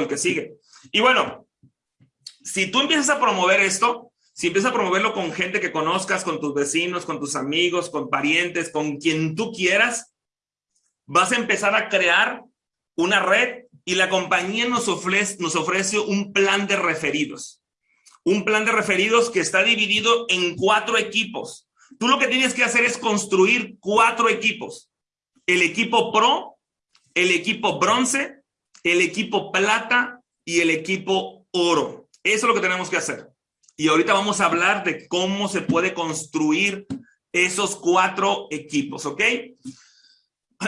el que sigue. Y bueno, si tú empiezas a promover esto, si empiezas a promoverlo con gente que conozcas, con tus vecinos, con tus amigos, con parientes, con quien tú quieras, vas a empezar a crear una red y la compañía nos ofrece, nos ofrece un plan de referidos. Un plan de referidos que está dividido en cuatro equipos. Tú lo que tienes que hacer es construir cuatro equipos. El equipo pro, el equipo bronce, el equipo plata y el equipo oro. Eso es lo que tenemos que hacer. Y ahorita vamos a hablar de cómo se puede construir esos cuatro equipos, ¿ok?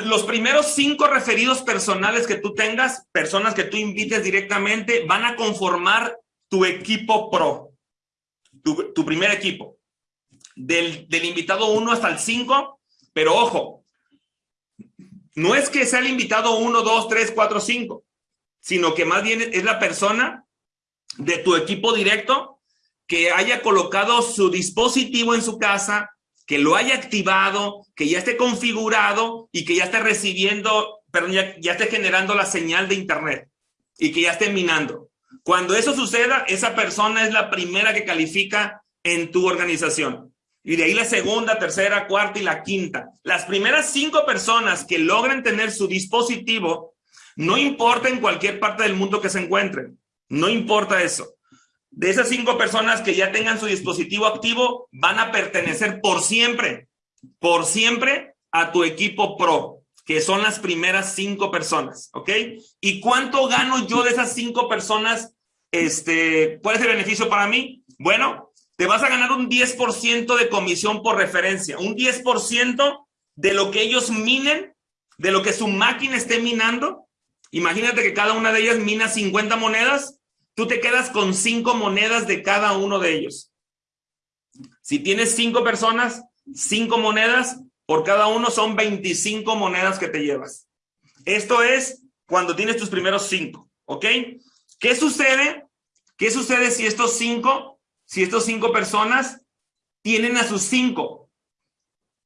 Los primeros cinco referidos personales que tú tengas, personas que tú invites directamente, van a conformar tu equipo pro, tu, primer equipo. Del, invitado 1 hasta el 5, pero ojo, no es que sea el invitado 1, 2, 3, 4, 5, sino que más bien es la persona de tu equipo directo que haya colocado su dispositivo en su casa, que lo haya activado, que ya esté configurado y que ya esté recibiendo, perdón, ya, ya esté generando la señal de internet y que ya esté minando. Cuando eso suceda, esa persona es la primera que califica en tu organización. Y de ahí la segunda, tercera, cuarta y la quinta. Las primeras cinco personas que logren tener su dispositivo, no importa en cualquier parte del mundo que se encuentren, no importa eso. De esas cinco personas que ya tengan su dispositivo activo, van a pertenecer por siempre, por siempre a tu equipo pro, que son las primeras cinco personas, ¿ok? ¿Y cuánto gano yo de esas cinco personas? Este, ¿Cuál es el beneficio para mí? Bueno, te vas a ganar un 10% de comisión por referencia, un 10% de lo que ellos minen, de lo que su máquina esté minando. Imagínate que cada una de ellas mina 50 monedas, tú te quedas con cinco monedas de cada uno de ellos. Si tienes cinco personas, cinco monedas, por cada uno son 25 monedas que te llevas. Esto es cuando tienes tus primeros cinco, ¿ok? ¿Qué sucede? ¿Qué sucede si estos cinco, si estos cinco personas tienen a sus cinco?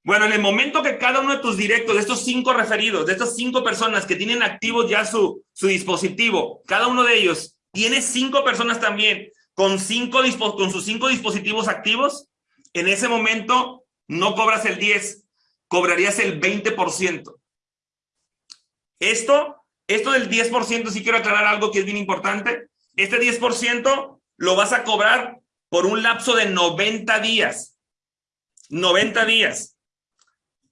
Bueno, en el momento que cada uno de tus directos, de estos cinco referidos, de estas cinco personas que tienen activos ya su, su dispositivo, cada uno de ellos tienes cinco personas también con, cinco, con sus cinco dispositivos activos, en ese momento no cobras el 10, cobrarías el 20%. Esto, esto del 10%, sí quiero aclarar algo que es bien importante. Este 10% lo vas a cobrar por un lapso de 90 días. 90 días.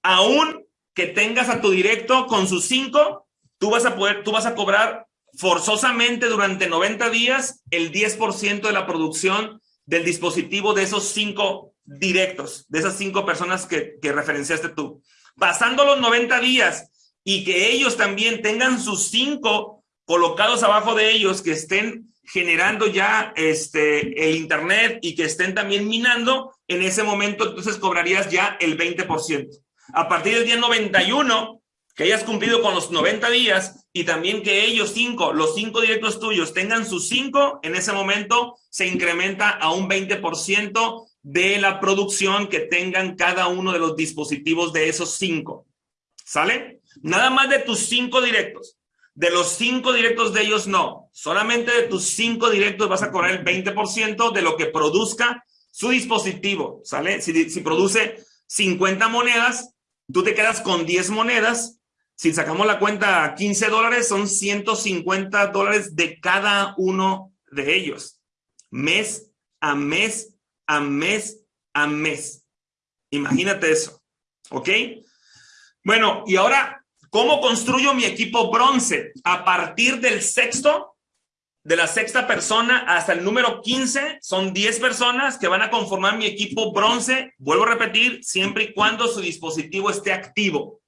Aún que tengas a tu directo con sus cinco, tú vas a poder, tú vas a cobrar forzosamente durante 90 días el 10% de la producción del dispositivo de esos cinco directos, de esas cinco personas que, que referenciaste tú. Pasando los 90 días y que ellos también tengan sus cinco colocados abajo de ellos, que estén generando ya este, el Internet y que estén también minando, en ese momento entonces cobrarías ya el 20%. A partir del día 91, que hayas cumplido con los 90 días y también que ellos cinco, los cinco directos tuyos tengan sus cinco, en ese momento se incrementa a un 20% de la producción que tengan cada uno de los dispositivos de esos cinco. ¿Sale? Nada más de tus cinco directos. De los cinco directos de ellos no. Solamente de tus cinco directos vas a cobrar el 20% de lo que produzca su dispositivo. ¿Sale? Si, si produce 50 monedas, tú te quedas con 10 monedas si sacamos la cuenta 15 dólares, son 150 dólares de cada uno de ellos. Mes a mes, a mes, a mes. Imagínate eso. ¿Ok? Bueno, y ahora, ¿cómo construyo mi equipo bronce? A partir del sexto, de la sexta persona hasta el número 15, son 10 personas que van a conformar mi equipo bronce. Vuelvo a repetir, siempre y cuando su dispositivo esté activo.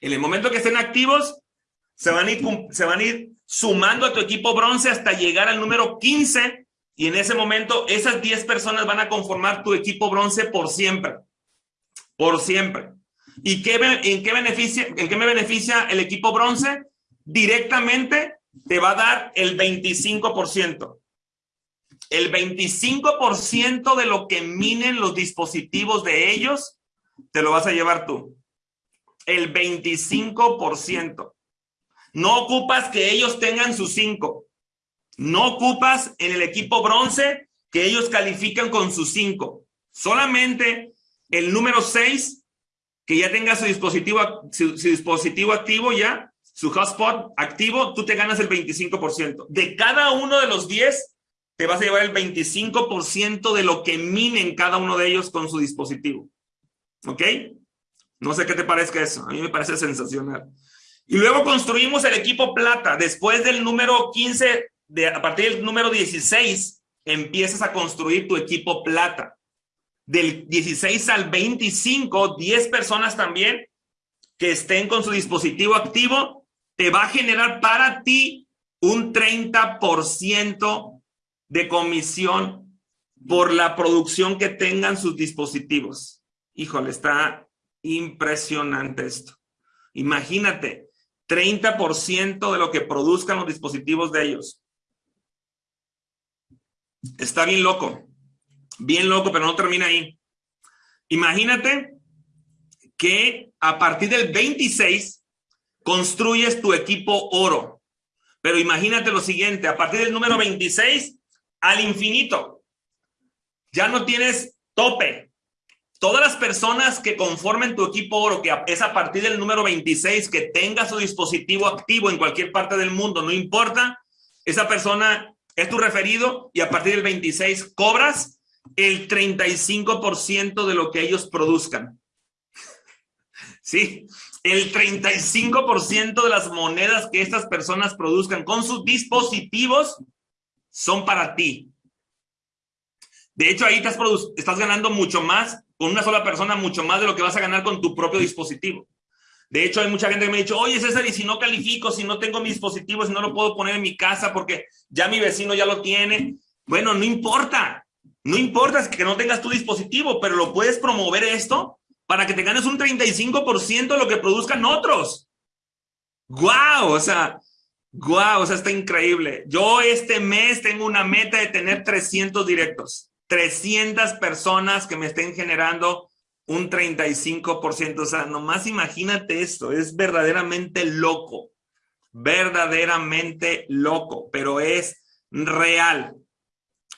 En el momento que estén activos, se van, a ir, sumando a tu equipo bronce hasta llegar al número 15 y en ese momento esas 10 personas van a conformar tu equipo bronce por siempre. Por siempre. ¿Y qué, en, qué beneficia, en qué me beneficia el equipo bronce? Directamente te va a dar el 25%. El 25% de lo que minen los dispositivos de ellos, te lo vas a llevar tú el 25%. No ocupas que ellos tengan sus cinco. No ocupas en el equipo bronce que ellos califican con sus cinco. Solamente el número seis, que ya tenga su dispositivo, su, dispositivo activo ya, su hotspot activo, tú te ganas el 25%. De cada uno de los 10, te vas a llevar el 25% de lo que minen cada uno de ellos con su dispositivo. ¿Ok? No sé qué te parezca eso. A mí me parece sensacional. Y luego construimos el equipo plata. Después del número 15, de, a partir del número 16, empiezas a construir tu equipo plata. Del 16 al 25, 10 personas también que estén con su dispositivo activo, te va a generar para ti un 30% de comisión por la producción que tengan sus dispositivos. Híjole, está impresionante esto. Imagínate, 30% de lo que produzcan los dispositivos de ellos. Está bien loco, bien loco, pero no termina ahí. Imagínate que a partir del 26 construyes tu equipo oro. Pero imagínate lo siguiente, a partir del número 26 al infinito. Ya no tienes tope. Todas las personas que conformen tu equipo oro, que es a partir del número 26, que tenga su dispositivo activo en cualquier parte del mundo, no importa, esa persona es tu referido y a partir del 26 cobras el 35% de lo que ellos produzcan. Sí, el 35% de las monedas que estas personas produzcan con sus dispositivos son para ti. De hecho, ahí estás, ganando mucho más con una sola persona, mucho más de lo que vas a ganar con tu propio dispositivo. De hecho, hay mucha gente que me ha dicho, oye, César, y si no califico, si no tengo mi dispositivo, si no lo puedo poner en mi casa porque ya mi vecino ya lo tiene. Bueno, no importa. No importa que no tengas tu dispositivo, pero lo puedes promover esto para que te ganes un 35% de lo que produzcan otros. ¡Guau! O sea, Guau, o sea, está increíble. Yo este mes tengo una meta de tener 300 directos. 300 personas que me estén generando un 35%. O sea, nomás imagínate esto. Es verdaderamente loco. Verdaderamente loco, pero es real.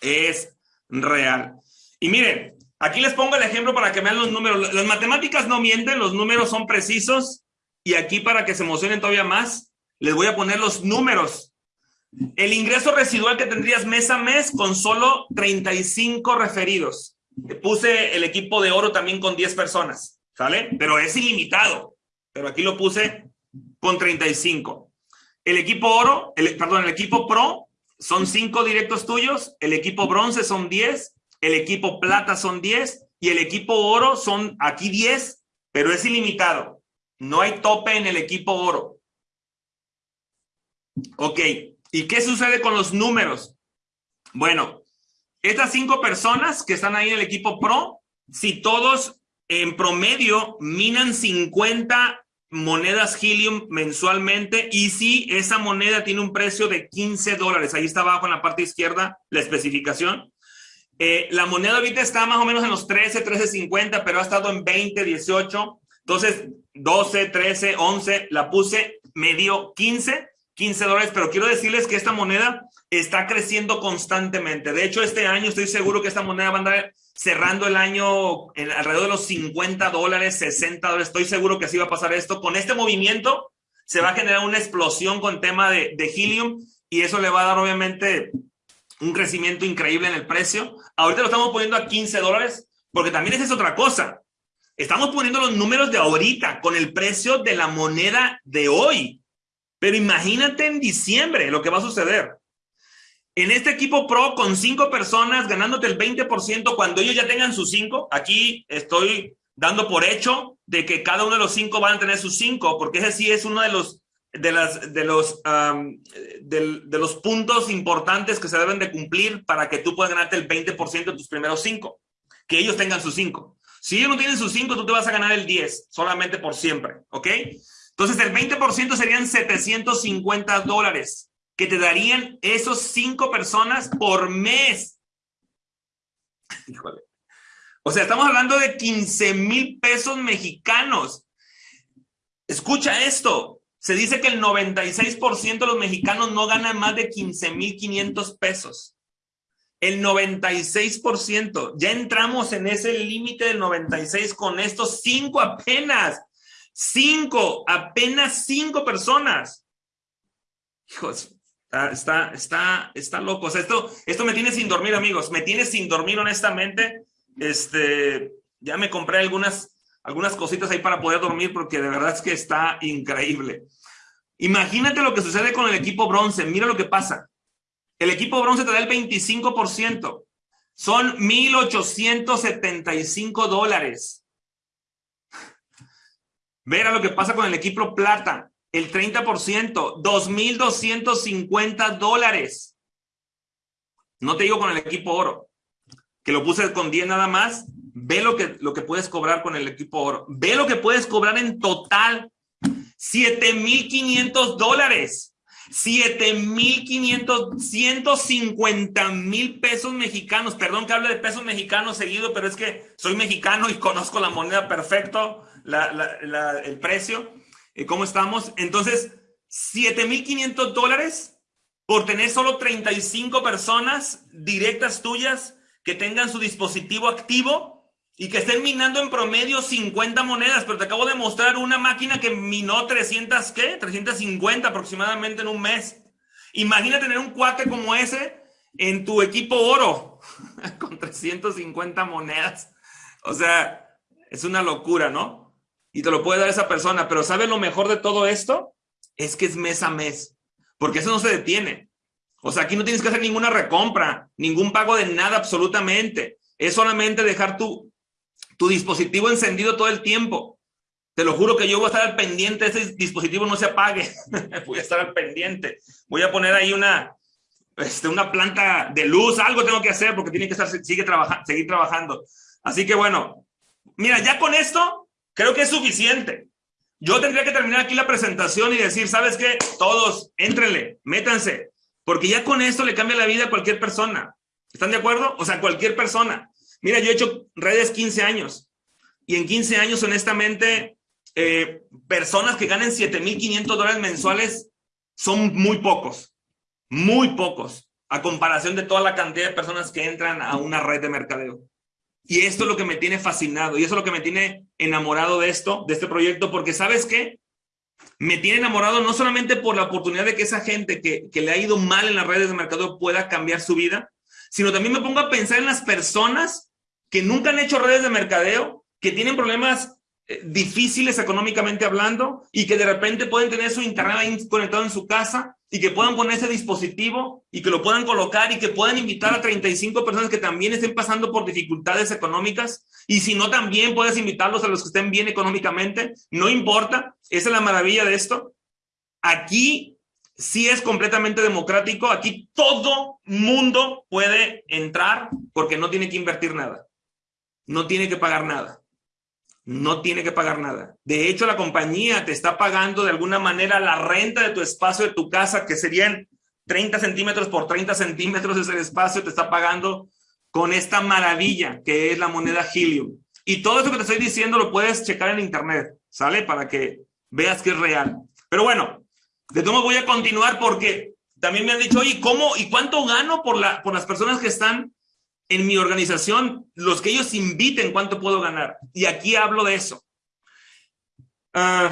Es real. Y miren, aquí les pongo el ejemplo para que vean los números. Las matemáticas no mienten, los números son precisos. Y aquí para que se emocionen todavía más, les voy a poner los números. El ingreso residual que tendrías mes a mes con solo 35 referidos. Puse el equipo de oro también con 10 personas, ¿sale? Pero es ilimitado. Pero aquí lo puse con 35. El equipo oro, el, perdón, el equipo pro son 5 directos tuyos, el equipo bronce son 10, el equipo plata son 10 y el equipo oro son aquí 10, pero es ilimitado. No hay tope en el equipo oro. Ok, ¿y qué sucede con los números? Bueno, estas cinco personas que están ahí en el equipo pro, si todos en promedio minan 50 monedas Helium mensualmente y si esa moneda tiene un precio de 15 dólares, ahí está abajo en la parte izquierda la especificación. Eh, la moneda ahorita está más o menos en los 13, 13.50, pero ha estado en 20, 18. Entonces, 12, 13, 11, la puse medio 15 15 dólares, pero quiero decirles que esta moneda está creciendo constantemente. De hecho, este año estoy seguro que esta moneda va a andar cerrando el año en alrededor de los 50 dólares, 60 dólares. Estoy seguro que así va a pasar esto. Con este movimiento se va a generar una explosión con tema de, de helium y eso le va a dar obviamente un crecimiento increíble en el precio. Ahorita lo estamos poniendo a 15 dólares porque también esa es otra cosa. Estamos poniendo los números de ahorita con el precio de la moneda de hoy. Pero imagínate en diciembre lo que va a suceder. En este equipo pro con cinco personas ganándote el 20% cuando ellos ya tengan sus cinco, aquí estoy dando por hecho de que cada uno de los cinco van a tener sus cinco, porque ese sí es uno de los de las de los de, los puntos importantes que se deben de cumplir para que tú puedas ganarte el 20% de tus primeros cinco, que ellos tengan sus cinco. Si ellos no tienen sus cinco, tú te vas a ganar el 10 solamente por siempre, ¿ok? Entonces, el 20% serían 750 dólares que te darían esos cinco personas por mes. Híjole. O sea, estamos hablando de 15 mil pesos mexicanos. Escucha esto. Se dice que el 96% de los mexicanos no ganan más de 15,500 pesos. El 96%. Ya entramos en ese límite del 96 con estos cinco apenas. Cinco, apenas cinco personas. Hijos, está, está, está, loco. esto, esto me tiene sin dormir, amigos. Me tiene sin dormir, honestamente. Este, ya me compré algunas, algunas cositas ahí para poder dormir porque de verdad es que está increíble. Imagínate lo que sucede con el equipo bronce. Mira lo que pasa. El equipo bronce te da el 25%. Son 1,875 dólares. Verá lo que pasa con el equipo plata. El 30%, 2,250 dólares. No te digo con el equipo oro, que lo puse con 10 nada más. Ve lo que, lo que puedes cobrar con el equipo oro. Ve lo que puedes cobrar en total. 7,500 dólares. 7,500, 150 mil pesos mexicanos. Perdón que hable de pesos mexicanos seguido, pero es que soy mexicano y conozco la moneda perfecto, el precio, y cómo estamos. Entonces, 7,500 dólares por tener solo 35 personas directas tuyas que tengan su dispositivo activo y que estén minando en promedio 50 monedas, pero te acabo de mostrar una máquina que minó 300, ¿qué? 350 aproximadamente en un mes. Imagina tener un cuate como ese en tu equipo oro, con 350 monedas. O sea, es una locura, ¿no? Y te lo puede dar esa persona, pero ¿sabes lo mejor de todo esto? Es que es mes a mes, porque eso no se detiene. O sea, aquí no tienes que hacer ninguna recompra, ningún pago de nada absolutamente. Es solamente dejar tu, tu dispositivo encendido todo el tiempo. Te lo juro que yo voy a estar al pendiente, ese dispositivo no se apague. voy a estar al pendiente. Voy a poner ahí una, este, una planta de luz, algo tengo que hacer porque tiene que estar, sigue trabajando, seguir trabajando. Así que bueno, mira, ya con esto creo que es suficiente. Yo tendría que terminar aquí la presentación y decir, ¿sabes qué? Todos, éntrenle, métanse, porque ya con esto le cambia la vida a cualquier persona. ¿Están de acuerdo? O sea, cualquier persona. Mira, yo he hecho redes 15 años y en 15 años, honestamente, eh, personas que ganen 7.500 dólares mensuales son muy pocos, muy pocos, a comparación de toda la cantidad de personas que entran a una red de mercadeo. Y esto es lo que me tiene fascinado y eso es lo que me tiene enamorado de esto, de este proyecto, porque ¿sabes qué? Me tiene enamorado no solamente por la oportunidad de que esa gente que, que le ha ido mal en las redes de mercadeo pueda cambiar su vida, sino también me pongo a pensar en las personas que nunca han hecho redes de mercadeo, que tienen problemas eh, difíciles económicamente hablando y que de repente pueden tener su internet conectado en su casa y que puedan poner ese dispositivo y que lo puedan colocar y que puedan invitar a 35 personas que también estén pasando por dificultades económicas. Y si no también puedes invitarlos a los que estén bien económicamente, no importa, esa es la maravilla de esto. Aquí sí es completamente democrático, aquí todo mundo puede entrar porque no tiene que invertir nada no tiene que pagar nada. No tiene que pagar nada. De hecho, la compañía te está pagando de alguna manera la renta de tu espacio de tu casa, que serían 30 centímetros por 30 centímetros es el espacio, te está pagando con esta maravilla que es la moneda Helium. Y todo eso que te estoy diciendo lo puedes checar en internet, ¿sale? Para que veas que es real. Pero bueno, de todo voy a continuar porque también me han dicho, oye, ¿cómo y cuánto gano por, la, por las personas que están en mi organización, los que ellos inviten, ¿cuánto puedo ganar? Y aquí hablo de eso. Ah,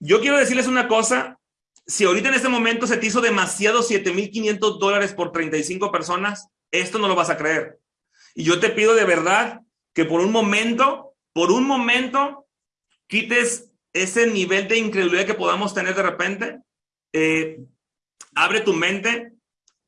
yo quiero decirles una cosa. Si ahorita en este momento se te hizo demasiado 7,500 dólares por 35 personas, esto no lo vas a creer. Y yo te pido de verdad que por un momento, por un momento, quites ese nivel de incredulidad que podamos tener de repente. Eh, abre tu mente.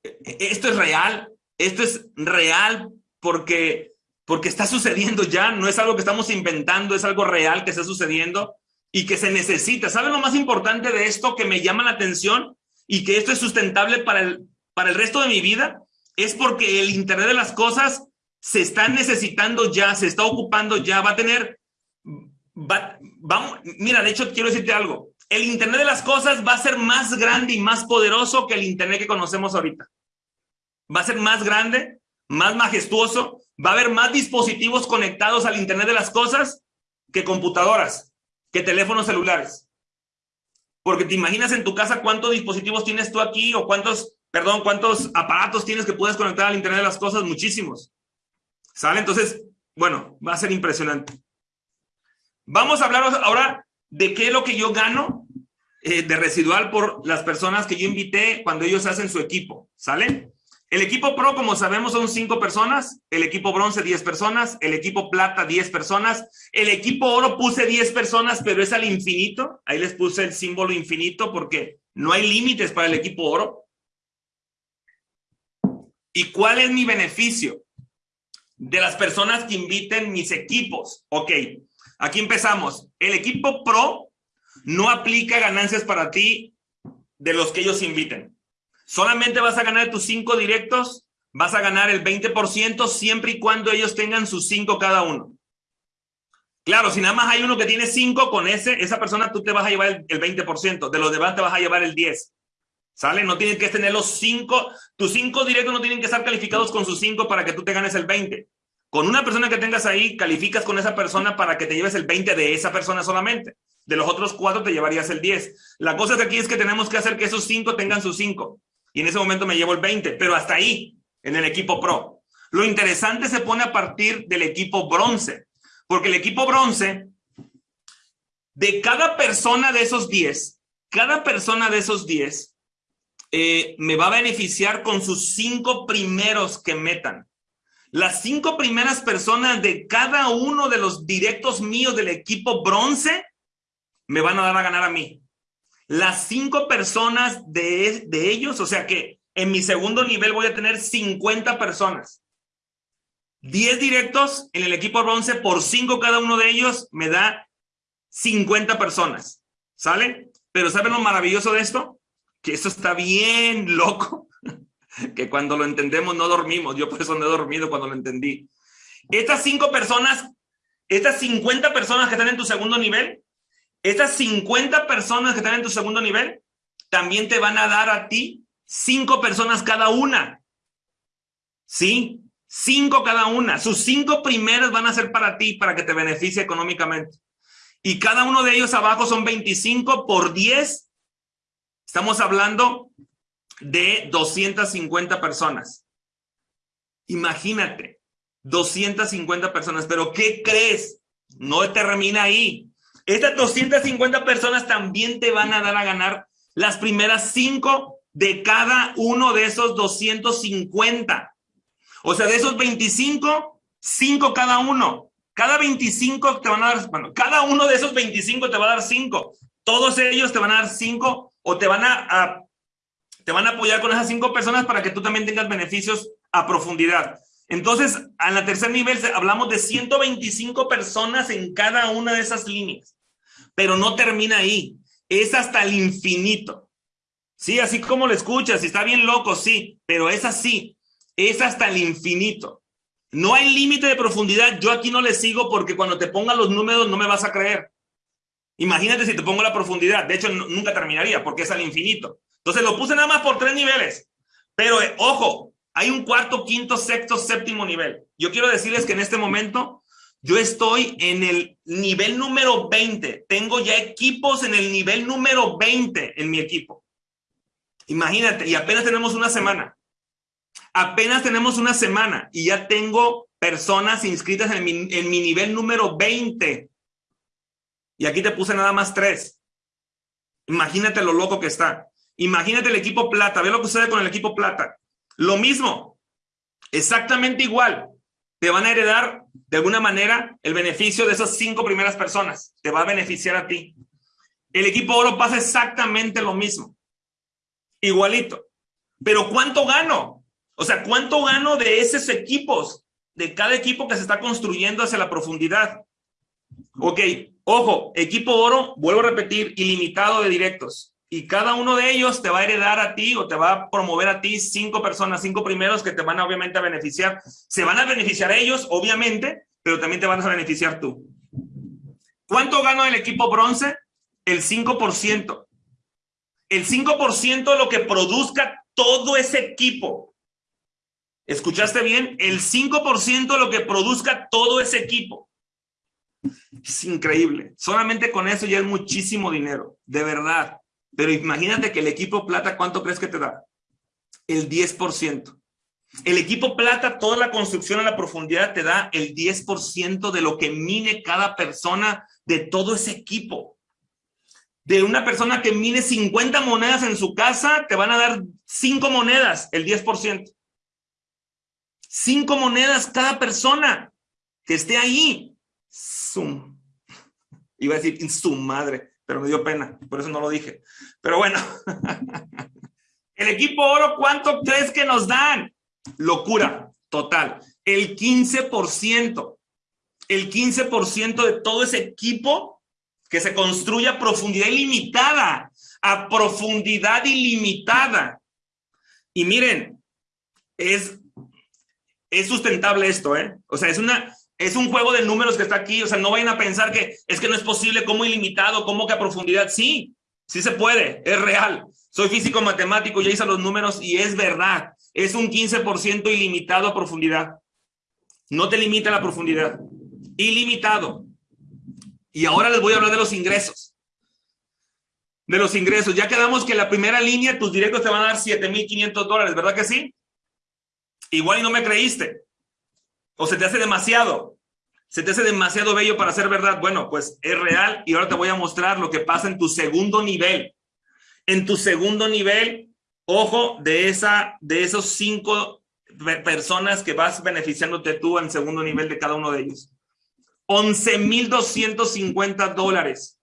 E, e, esto es real esto es real porque, porque está sucediendo ya, no es algo que estamos inventando, es algo real que está sucediendo y que se necesita. ¿Saben lo más importante de esto que me llama la atención y que esto es sustentable para el, para el resto de mi vida? Es porque el Internet de las Cosas se está necesitando ya, se está ocupando ya, va a tener, vamos, mira, de hecho quiero decirte algo, el Internet de las Cosas va a ser más grande y más poderoso que el Internet que conocemos ahorita va a ser más grande, más majestuoso, va a haber más dispositivos conectados al Internet de las cosas que computadoras, que teléfonos celulares. Porque te imaginas en tu casa cuántos dispositivos tienes tú aquí o cuántos, perdón, cuántos aparatos tienes que puedes conectar al Internet de las cosas, muchísimos. ¿Sale? Entonces, bueno, va a ser impresionante. Vamos a hablar ahora de qué es lo que yo gano eh, de residual por las personas que yo invité cuando ellos hacen su equipo. ¿Sale? El equipo pro, como sabemos, son cinco personas. El equipo bronce, diez personas. El equipo plata, diez personas. El equipo oro puse diez personas, pero es al infinito. Ahí les puse el símbolo infinito porque no hay límites para el equipo oro. ¿Y cuál es mi beneficio? De las personas que inviten mis equipos. Ok, aquí empezamos. El equipo pro no aplica ganancias para ti de los que ellos inviten. Solamente vas a ganar tus cinco directos, vas a ganar el 20% siempre y cuando ellos tengan sus cinco cada uno. Claro, si nada más hay uno que tiene cinco con ese, esa persona tú te vas a llevar el, 20%, de los demás te vas a llevar el 10%. ¿Sale? No tienes que tener los cinco, tus cinco directos no tienen que estar calificados con sus cinco para que tú te ganes el 20. Con una persona que tengas ahí, calificas con esa persona para que te lleves el 20 de esa persona solamente. De los otros cuatro te llevarías el 10. La cosa de aquí es que tenemos que hacer que esos cinco tengan sus cinco y en ese momento me llevo el 20, pero hasta ahí, en el equipo pro. Lo interesante se pone a partir del equipo bronce, porque el equipo bronce, de cada persona de esos 10, cada persona de esos 10 eh, me va a beneficiar con sus cinco primeros que metan. Las cinco primeras personas de cada uno de los directos míos del equipo bronce me van a dar a ganar a mí las cinco personas de, ellos, o sea que en mi segundo nivel voy a tener 50 personas. 10 directos en el equipo bronce por cinco cada uno de ellos me da 50 personas. ¿Sale? Pero ¿saben lo maravilloso de esto? Que esto está bien loco. que cuando lo entendemos no dormimos. Yo por eso no he dormido cuando lo entendí. Estas cinco personas, estas 50 personas que están en tu segundo nivel, estas 50 personas que están en tu segundo nivel también te van a dar a ti cinco personas cada una. ¿Sí? Cinco cada una. Sus cinco primeros van a ser para ti, para que te beneficie económicamente. Y cada uno de ellos abajo son 25 por 10. Estamos hablando de 250 personas. Imagínate, 250 personas. Pero ¿qué crees? No termina ahí. Estas 250 personas también te van a dar a ganar las primeras cinco de cada uno de esos 250. O sea, de esos 25, cinco cada uno. Cada 25 te van a dar, bueno, cada uno de esos 25 te va a dar cinco. Todos ellos te van a dar cinco o te van a, te van a apoyar con esas cinco personas para que tú también tengas beneficios a profundidad. Entonces, a la tercer nivel hablamos de 125 personas en cada una de esas líneas, pero no termina ahí, es hasta el infinito. Sí, así como lo escuchas, está bien loco, sí, pero es así, es hasta el infinito. No hay límite de profundidad, yo aquí no le sigo porque cuando te ponga los números no me vas a creer. Imagínate si te pongo la profundidad, de hecho nunca terminaría porque es al infinito. Entonces lo puse nada más por tres niveles, pero eh, ojo, hay un cuarto, quinto, sexto, séptimo nivel. Yo quiero decirles que en este momento yo estoy en el nivel número 20. Tengo ya equipos en el nivel número 20 en mi equipo. Imagínate, y apenas tenemos una semana. Apenas tenemos una semana y ya tengo personas inscritas en mi, en mi nivel número 20. Y aquí te puse nada más tres. Imagínate lo loco que está. Imagínate el equipo plata. Ve lo que sucede con el equipo plata. Lo mismo, exactamente igual. Te van a heredar de alguna manera el beneficio de esas cinco primeras personas. Te va a beneficiar a ti. El equipo oro pasa exactamente lo mismo. Igualito. Pero ¿cuánto gano? O sea, ¿cuánto gano de esos equipos? De cada equipo que se está construyendo hacia la profundidad. Ok, ojo, equipo oro, vuelvo a repetir, ilimitado de directos y cada uno de ellos te va a heredar a ti o te va a promover a ti cinco personas, cinco primeros que te van a obviamente a beneficiar. Se van a beneficiar ellos, obviamente, pero también te van a beneficiar tú. ¿Cuánto gana el equipo bronce? El 5%. El 5% de lo que produzca todo ese equipo. ¿Escuchaste bien? El 5% de lo que produzca todo ese equipo. Es increíble. Solamente con eso ya es muchísimo dinero. De verdad. Pero imagínate que el equipo plata, ¿cuánto crees que te da? El 10%. El equipo plata, toda la construcción a la profundidad te da el 10% de lo que mine cada persona de todo ese equipo. De una persona que mine 50 monedas en su casa, te van a dar 5 monedas, el 10%. 5 monedas cada persona que esté ahí. Zoom. Iba a decir su madre, pero me dio pena, por eso no lo dije. Pero bueno, el equipo oro, ¿cuánto crees que nos dan? Locura total. El 15%. El 15% de todo ese equipo que se construye a profundidad ilimitada. A profundidad ilimitada. Y miren, es, es sustentable esto, ¿eh? O sea, es una, es un juego de números que está aquí, o sea, no vayan a pensar que es que no es posible, como ilimitado, como que a profundidad. Sí, sí se puede, es real. Soy físico matemático, ya hice los números y es verdad. Es un 15% ilimitado a profundidad. No te limita la profundidad. Ilimitado. Y ahora les voy a hablar de los ingresos. De los ingresos. Ya quedamos que la primera línea, tus directos te van a dar 7,500 dólares, ¿verdad que sí? Igual y no me creíste. O se te hace demasiado. Se te hace demasiado bello para ser verdad. Bueno, pues es real y ahora te voy a mostrar lo que pasa en tu segundo nivel. En tu segundo nivel, ojo, de, esa, de esos cinco personas que vas beneficiándote tú en segundo nivel de cada uno de ellos. 11,250 dólares.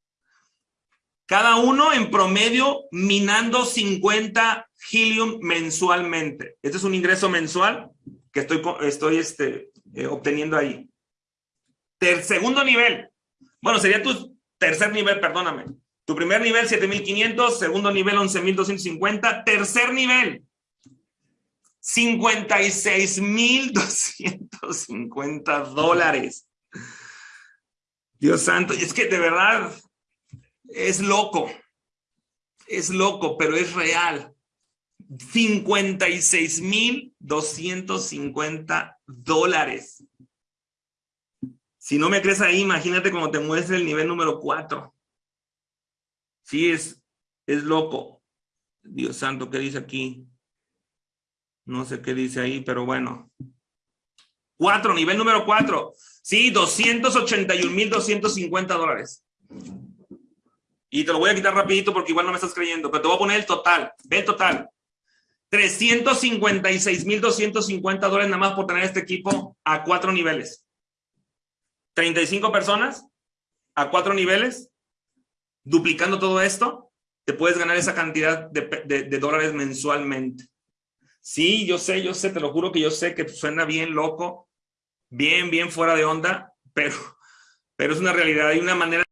Cada uno en promedio minando 50 helium mensualmente. Este es un ingreso mensual que estoy, estoy este, eh, obteniendo ahí. Segundo nivel. Bueno, sería tu tercer nivel, perdóname. Tu primer nivel, 7,500. Segundo nivel, 11,250. Tercer nivel, 56,250 dólares. Dios santo, es que de verdad es loco. Es loco, pero es real. 56,250 dólares. Si no me crees ahí, imagínate cómo te muestra el nivel número 4. Sí, es, es loco. Dios santo, ¿qué dice aquí? No sé qué dice ahí, pero bueno. 4, nivel número 4. Sí, 281,250 dólares. Y te lo voy a quitar rapidito porque igual no me estás creyendo, pero te voy a poner el total. Ve el total. 356,250 dólares nada más por tener este equipo a cuatro niveles. 35 personas a cuatro niveles, duplicando todo esto, te puedes ganar esa cantidad de, dólares mensualmente. Sí, yo sé, yo sé, te lo juro que yo sé que suena bien loco, bien, bien fuera de onda, pero, pero es una realidad. Hay una manera